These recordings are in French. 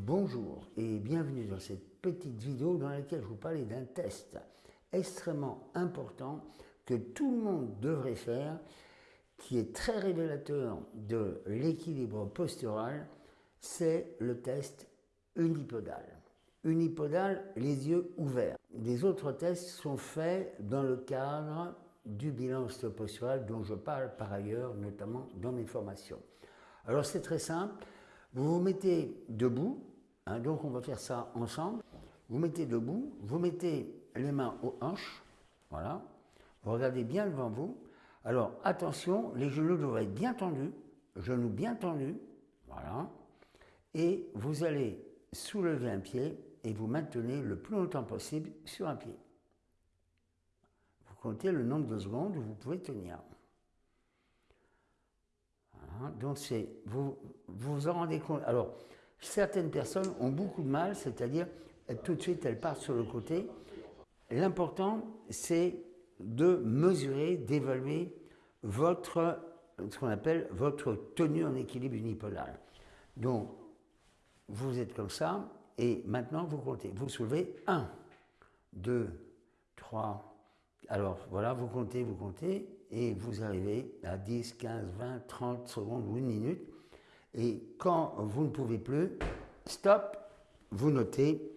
Bonjour et bienvenue dans cette petite vidéo dans laquelle je vous parlais d'un test extrêmement important que tout le monde devrait faire, qui est très révélateur de l'équilibre postural, c'est le test unipodal. Unipodal, les yeux ouverts. Les autres tests sont faits dans le cadre du bilan ostéopostural dont je parle par ailleurs, notamment dans mes formations. Alors c'est très simple, vous vous mettez debout, hein, donc on va faire ça ensemble, vous mettez debout, vous mettez les mains aux hanches, voilà, vous regardez bien devant vous, alors attention, les genoux doivent être bien tendus, genoux bien tendus, voilà, et vous allez soulever un pied et vous maintenez le plus longtemps possible sur un pied. Vous comptez le nombre de secondes où vous pouvez tenir. Donc c'est, vous, vous en rendez compte. Alors, certaines personnes ont beaucoup de mal, c'est-à-dire tout de suite elles partent sur le côté. L'important, c'est de mesurer, d'évaluer votre, ce qu'on appelle votre tenue en équilibre unipodal. Donc, vous êtes comme ça, et maintenant vous comptez. Vous soulevez 1, 2, 3, alors voilà, vous comptez, vous comptez, et vous arrivez à 10, 15, 20, 30 secondes ou une minute. Et quand vous ne pouvez plus, stop, vous notez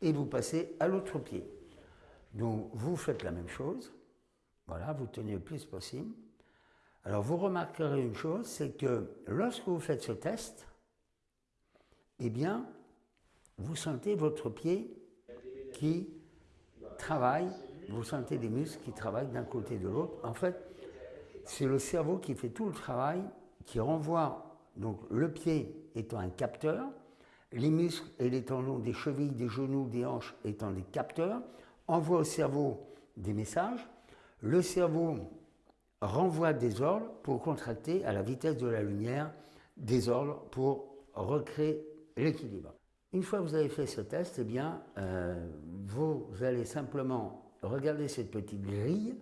et vous passez à l'autre pied. Donc vous faites la même chose. Voilà, vous tenez le plus possible. Alors vous remarquerez une chose, c'est que lorsque vous faites ce test, eh bien, vous sentez votre pied qui travaille vous sentez des muscles qui travaillent d'un côté et de l'autre. En fait, c'est le cerveau qui fait tout le travail, qui renvoie, donc le pied étant un capteur, les muscles et les tendons des chevilles, des genoux, des hanches étant des capteurs, envoie au cerveau des messages. Le cerveau renvoie des ordres pour contracter à la vitesse de la lumière des ordres pour recréer l'équilibre. Une fois que vous avez fait ce test, eh bien, euh, vous allez simplement regardez cette petite grille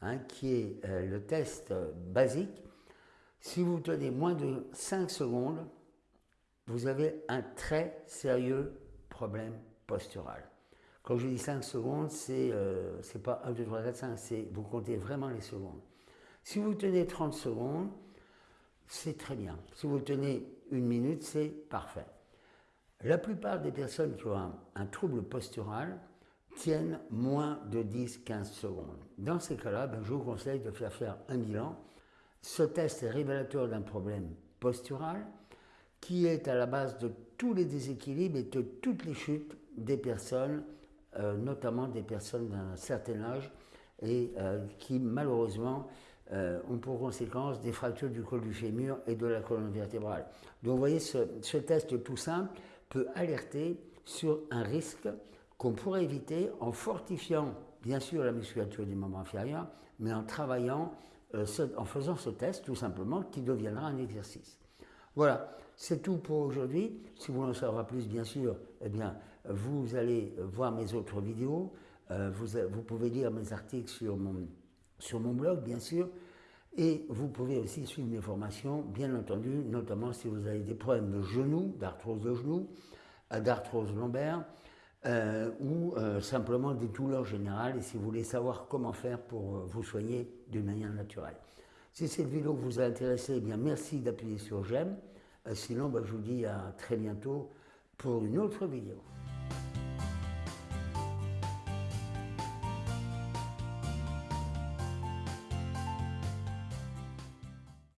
hein, qui est euh, le test basique. Si vous tenez moins de 5 secondes, vous avez un très sérieux problème postural. Quand je dis 5 secondes, c'est euh, pas 1, 2, 3, 4, 5, c'est vous comptez vraiment les secondes. Si vous tenez 30 secondes, c'est très bien. Si vous tenez une minute, c'est parfait. La plupart des personnes qui ont un trouble postural, tiennent moins de 10-15 secondes. Dans ces cas-là, ben, je vous conseille de faire faire un bilan. Ce test est révélateur d'un problème postural qui est à la base de tous les déséquilibres et de toutes les chutes des personnes, euh, notamment des personnes d'un certain âge, et euh, qui malheureusement euh, ont pour conséquence des fractures du col du fémur et de la colonne vertébrale. Donc vous voyez, ce, ce test tout simple peut alerter sur un risque qu'on pourrait éviter en fortifiant bien sûr la musculature du membre inférieur, mais en travaillant, euh, en faisant ce test tout simplement qui deviendra un exercice. Voilà, c'est tout pour aujourd'hui. Si vous voulez en savoir plus, bien sûr, eh bien, vous allez voir mes autres vidéos. Euh, vous, vous, pouvez lire mes articles sur mon, sur mon blog, bien sûr. Et vous pouvez aussi suivre mes formations, bien entendu, notamment si vous avez des problèmes de genoux, d'arthrose de genoux, euh, d'arthrose lombaire, euh, ou euh, simplement des douleurs générales et si vous voulez savoir comment faire pour euh, vous soigner d'une manière naturelle. Si cette vidéo vous a intéressé, eh bien merci d'appuyer sur j'aime. sinon, bah, je vous dis à très bientôt pour une autre vidéo.